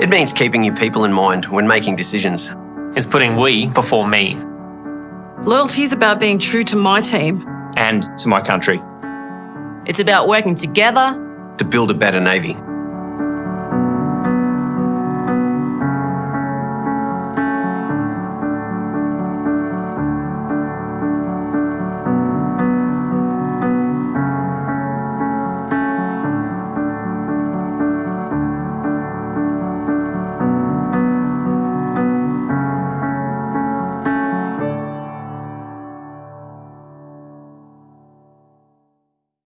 It means keeping your people in mind when making decisions. It's putting we before me Loyalty is about being true to my team. and to my country. It's about working together To build a better Navy.